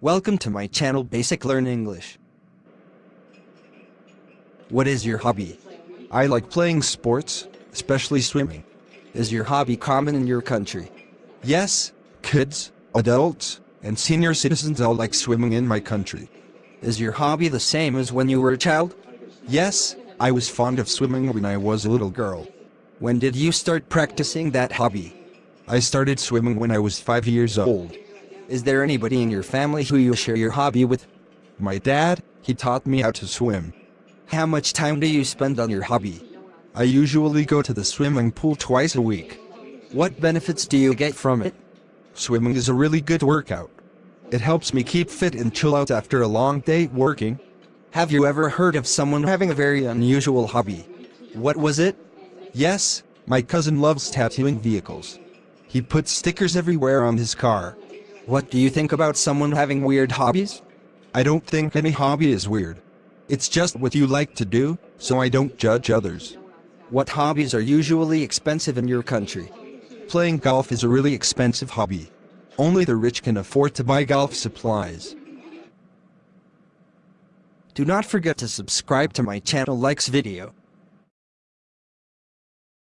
Welcome to my channel Basic Learn English. What is your hobby? I like playing sports, especially swimming. Is your hobby common in your country? Yes, kids, adults, and senior citizens all like swimming in my country. Is your hobby the same as when you were a child? Yes, I was fond of swimming when I was a little girl. When did you start practicing that hobby? I started swimming when I was five years old. Is there anybody in your family who you share your hobby with? My dad, he taught me how to swim. How much time do you spend on your hobby? I usually go to the swimming pool twice a week. What benefits do you get from it? Swimming is a really good workout. It helps me keep fit and chill out after a long day working. Have you ever heard of someone having a very unusual hobby? What was it? Yes, my cousin loves tattooing vehicles. He puts stickers everywhere on his car. What do you think about someone having weird hobbies? I don't think any hobby is weird. It's just what you like to do, so I don't judge others. What hobbies are usually expensive in your country? Playing golf is a really expensive hobby. Only the rich can afford to buy golf supplies. Do not forget to subscribe to my channel likes video.